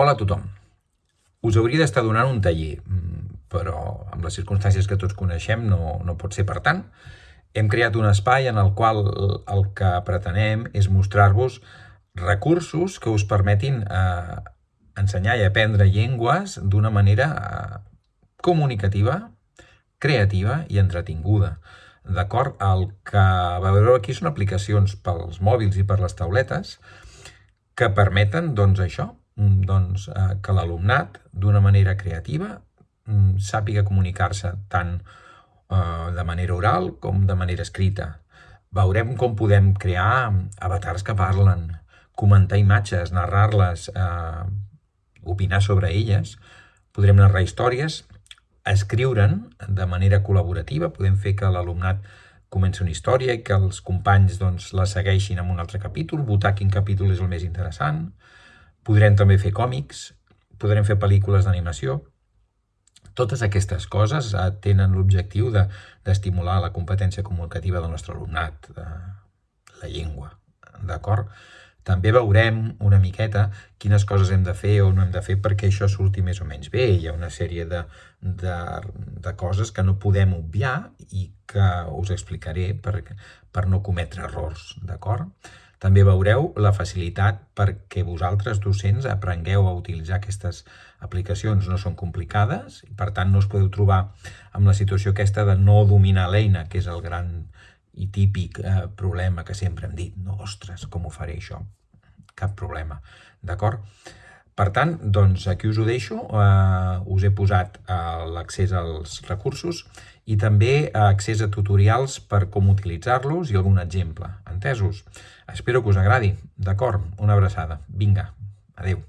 Hola a tothom. Us hauria d'estar donant un taller, mm, però amb les circumstàncies que tots coneixem no, no pot ser per tant. Hem creat un espai en el qual el que pretenem és mostrar-vos recursos que us permetin eh, ensenyar i aprendre llengües d'una manera eh, comunicativa, creativa i entretinguda. D'acord? El que veureu aquí són aplicacions pels mòbils i per les tauletes que permeten, doncs, això, doncs, eh, que l'alumnat, d'una manera creativa, mm, sàpiga comunicar-se tant eh, de manera oral com de manera escrita. Veurem com podem crear avatars que parlen, comentar imatges, narrar-les, eh, opinar sobre elles, podrem narrar històries, escriure'n de manera col·laborativa, podem fer que l'alumnat comenci una història i que els companys doncs, la segueixin en un altre capítol, votar quin capítol és el més interessant, Podrem també fer còmics, podrem fer pel·lícules d'animació. Totes aquestes coses eh, tenen l'objectiu d'estimular de, la competència comunicativa del nostre alumnat, de la llengua, d'acord? També veurem una miqueta quines coses hem de fer o no hem de fer perquè això surti més o menys bé. Hi ha una sèrie de, de, de coses que no podem obviar i que us explicaré per, per no cometre errors, d'acord? També veureu la facilitat perquè vosaltres, docents, aprengueu a utilitzar aquestes aplicacions. No són complicades i, per tant, no us podeu trobar amb la situació aquesta de no dominar l'eina, que és el gran i típic eh, problema que sempre hem dit. No, ostres, com ho faré això? Cap problema, d'acord? Per tant, doncs aquí us ho deixo, eh, us he posat eh, l'accés als recursos i també eh, accés a tutorials per com utilitzar-los i algun exemple. Entesos? Espero que us agradi. D'acord? Una abraçada. Vinga, adeu.